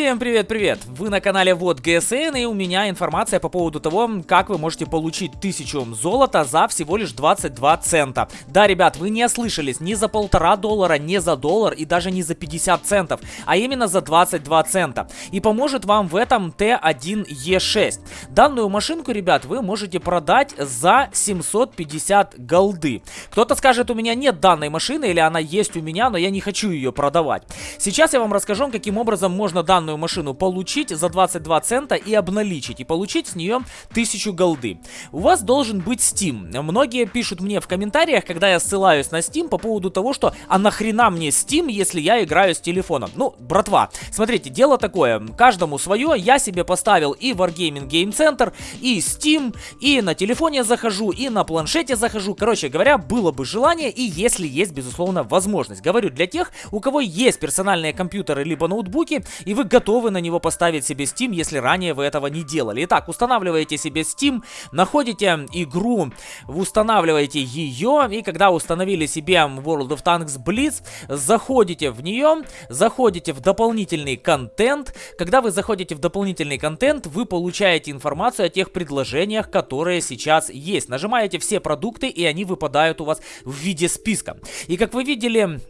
Всем привет-привет! Вы на канале Вот ГСН и у меня информация по поводу того, как вы можете получить 1000 золота за всего лишь 22 цента. Да, ребят, вы не ослышались, не за полтора доллара, не за доллар и даже не за 50 центов, а именно за 22 цента. И поможет вам в этом Т1Е6. Данную машинку, ребят, вы можете продать за 750 голды. Кто-то скажет, у меня нет данной машины или она есть у меня, но я не хочу ее продавать. Сейчас я вам расскажу, каким образом можно данную данную машину получить за 22 цента и обналичить, и получить с нее 1000 голды. У вас должен быть Steam. Многие пишут мне в комментариях, когда я ссылаюсь на Steam по поводу того, что а нахрена мне Steam, если я играю с телефона? Ну, братва, смотрите, дело такое, каждому свое, я себе поставил и Wargaming Game Center, и Steam, и на телефоне захожу, и на планшете захожу. Короче говоря, было бы желание, и если есть, безусловно, возможность. Говорю для тех, у кого есть персональные компьютеры либо ноутбуки, и вы готовы на него поставить себе Steam, если ранее вы этого не делали. Итак, устанавливаете себе Steam, находите игру, устанавливаете ее, и когда установили себе World of Tanks Blitz, заходите в нее, заходите в дополнительный контент. Когда вы заходите в дополнительный контент, вы получаете информацию о тех предложениях, которые сейчас есть. Нажимаете все продукты, и они выпадают у вас в виде списка. И как вы видели,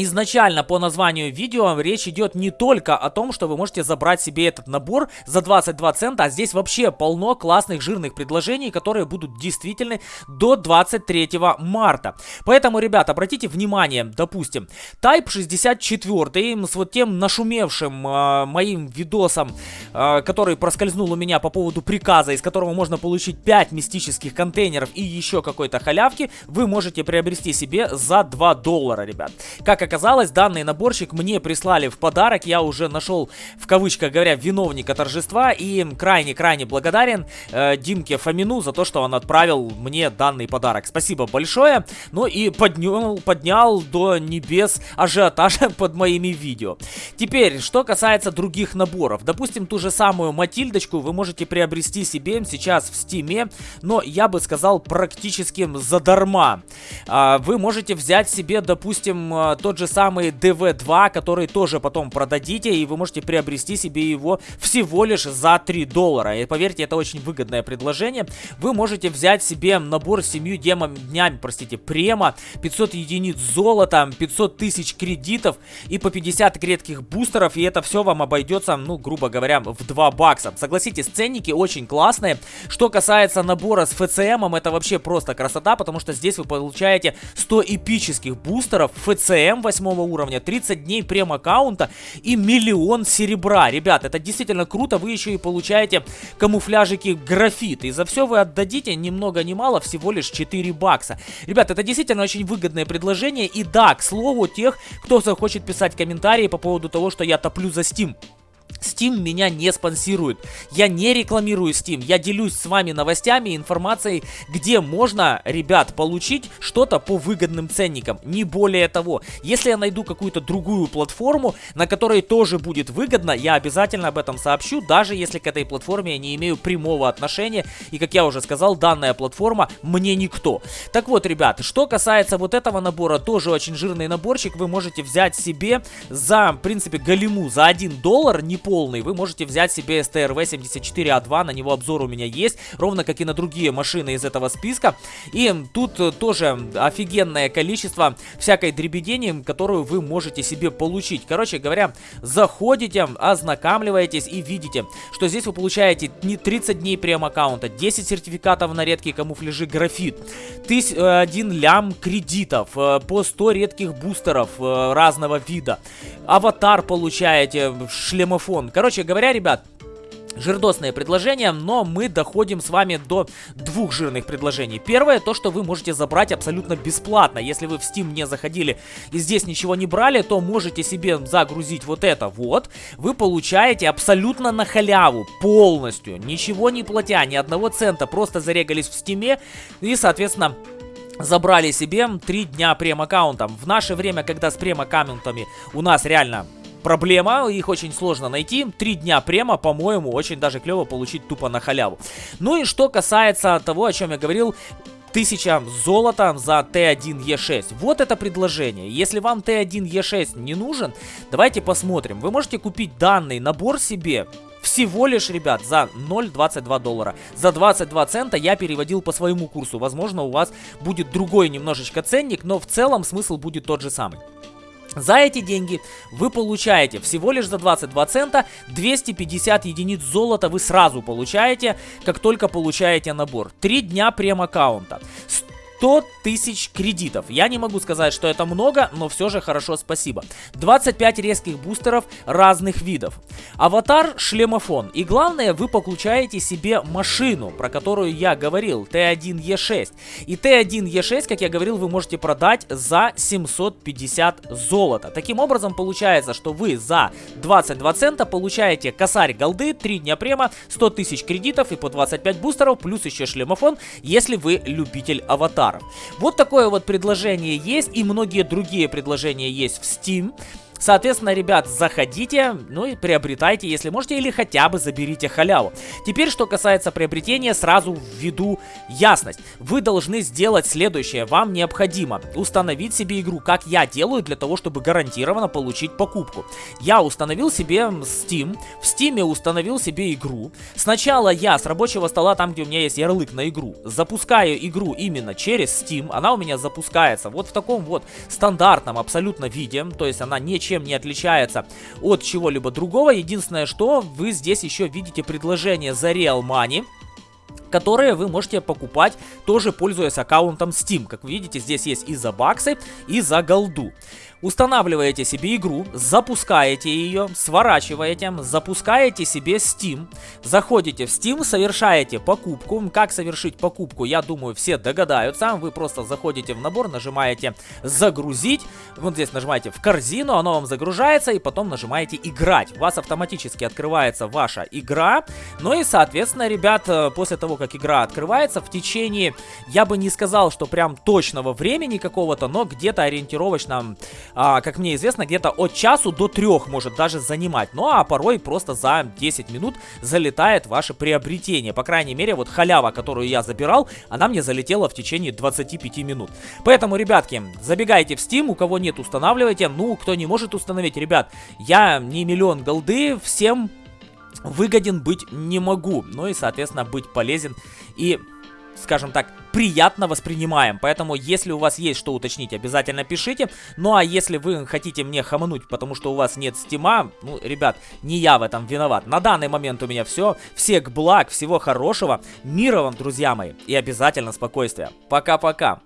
Изначально по названию видео речь идет не только о том, что вы можете забрать себе этот набор за 22 цента, а здесь вообще полно классных жирных предложений, которые будут действительны до 23 марта. Поэтому, ребят, обратите внимание, допустим, Type 64 с вот тем нашумевшим э, моим видосом, э, который проскользнул у меня по поводу приказа, из которого можно получить 5 мистических контейнеров и еще какой-то халявки, вы можете приобрести себе за 2 доллара, ребят. Как оказалось, данный наборчик мне прислали в подарок. Я уже нашел, в кавычках говоря, виновника торжества. И крайне-крайне благодарен э, Димке Фомину за то, что он отправил мне данный подарок. Спасибо большое. Ну и поднял, поднял до небес ажиотажа под моими видео. Теперь, что касается других наборов. Допустим, ту же самую Матильдочку вы можете приобрести себе сейчас в Стиме. Но я бы сказал, практически задарма. Э, вы можете взять себе, допустим, э, тот же самый DV2, который тоже потом продадите, и вы можете приобрести себе его всего лишь за 3 доллара. И поверьте, это очень выгодное предложение. Вы можете взять себе набор с 7 демами, днями, простите, према, 500 единиц золота, 500 тысяч кредитов и по 50 редких бустеров, и это все вам обойдется, ну, грубо говоря, в 2 бакса. Согласитесь, ценники очень классные. Что касается набора с ФЦМом, это вообще просто красота, потому что здесь вы получаете 100 эпических бустеров, ФЦМ 8 уровня, 30 дней прем-аккаунта и миллион серебра. Ребят, это действительно круто, вы еще и получаете камуфляжики графит. И за все вы отдадите ни много ни мало, всего лишь 4 бакса. Ребят, это действительно очень выгодное предложение. И да, к слову, тех, кто захочет писать комментарии по поводу того, что я топлю за Steam. Steam меня не спонсирует. Я не рекламирую Steam. Я делюсь с вами новостями, информацией, где можно, ребят, получить что-то по выгодным ценникам. Не более того. Если я найду какую-то другую платформу, на которой тоже будет выгодно, я обязательно об этом сообщу, даже если к этой платформе я не имею прямого отношения. И, как я уже сказал, данная платформа мне никто. Так вот, ребят, что касается вот этого набора, тоже очень жирный наборчик. Вы можете взять себе за, в принципе, галиму за 1 доллар, не полный, вы можете взять себе STRV-74A2, на него обзор у меня есть, ровно как и на другие машины из этого списка. И тут э, тоже офигенное количество всякой дребедени, которую вы можете себе получить. Короче говоря, заходите, ознакомливаетесь и видите, что здесь вы получаете не 30 дней прем-аккаунта, 10 сертификатов на редкие камуфляжи графит, 1 э, лям кредитов, э, по 100 редких бустеров разного вида, аватар получаете, шлемов телефон. Короче говоря, ребят, жирдосное предложение, но мы доходим с вами до двух жирных предложений. Первое, то, что вы можете забрать абсолютно бесплатно. Если вы в Steam не заходили и здесь ничего не брали, то можете себе загрузить вот это вот. Вы получаете абсолютно на халяву, полностью, ничего не платя, ни одного цента, просто зарегались в Steam и, соответственно забрали себе 3 дня прем-аккаунтом. В наше время, когда с прем-аккаунтами у нас реально проблема, их очень сложно найти. Три дня према, по-моему, очень даже клево получить тупо на халяву. Ну и что касается того, о чем я говорил, 1000 золота за Т1Е6. Вот это предложение. Если вам Т1Е6 не нужен, давайте посмотрим. Вы можете купить данный набор себе всего лишь, ребят, за 0,22 доллара. За 22 цента я переводил по своему курсу. Возможно, у вас будет другой немножечко ценник, но в целом смысл будет тот же самый. За эти деньги вы получаете всего лишь за 22 цента 250 единиц золота вы сразу получаете, как только получаете набор. Три дня прем-аккаунта. 100 тысяч кредитов. Я не могу сказать, что это много, но все же хорошо, спасибо. 25 резких бустеров разных видов. Аватар, шлемофон. И главное, вы получаете себе машину, про которую я говорил, Т1Е6. И Т1Е6, как я говорил, вы можете продать за 750 золота. Таким образом, получается, что вы за 22 цента получаете косарь голды, 3 дня према, 100 тысяч кредитов и по 25 бустеров, плюс еще шлемофон, если вы любитель аватара товаров. Вот такое вот предложение есть и многие другие предложения есть в Steam. Соответственно, ребят, заходите, ну и приобретайте, если можете, или хотя бы заберите халяву. Теперь, что касается приобретения, сразу введу ясность. Вы должны сделать следующее. Вам необходимо установить себе игру, как я делаю, для того, чтобы гарантированно получить покупку. Я установил себе Steam, в Steam установил себе игру. Сначала я с рабочего стола, там, где у меня есть ярлык на игру, запускаю игру именно через Steam. Она у меня запускается вот в таком вот стандартном абсолютно виде, то есть она не ничем не отличается от чего-либо другого. Единственное, что вы здесь еще видите предложение за Real Money которые вы можете покупать, тоже пользуясь аккаунтом Steam. Как вы видите, здесь есть и за баксы, и за голду. Устанавливаете себе игру, запускаете ее, сворачиваете, запускаете себе Steam, заходите в Steam, совершаете покупку. Как совершить покупку, я думаю, все догадаются. Вы просто заходите в набор, нажимаете «Загрузить», вот здесь нажимаете «В корзину», оно вам загружается, и потом нажимаете «Играть». У вас автоматически открывается ваша игра. Ну и, соответственно, ребят, э, после того, как игра открывается, в течение, я бы не сказал, что прям точного времени какого-то, но где-то ориентировочно а, как мне известно, где-то от часу до трех может даже занимать. Ну а порой просто за 10 минут залетает ваше приобретение. По крайней мере, вот халява, которую я забирал, она мне залетела в течение 25 минут. Поэтому, ребятки, забегайте в Steam, у кого нет, устанавливайте. Ну, кто не может установить, ребят, я не миллион голды, всем выгоден быть не могу. Ну и, соответственно, быть полезен и скажем так, приятно воспринимаем. Поэтому, если у вас есть что уточнить, обязательно пишите. Ну, а если вы хотите мне хамануть, потому что у вас нет стима, ну, ребят, не я в этом виноват. На данный момент у меня все. Всех благ, всего хорошего. Мира вам, друзья мои. И обязательно спокойствия. Пока-пока.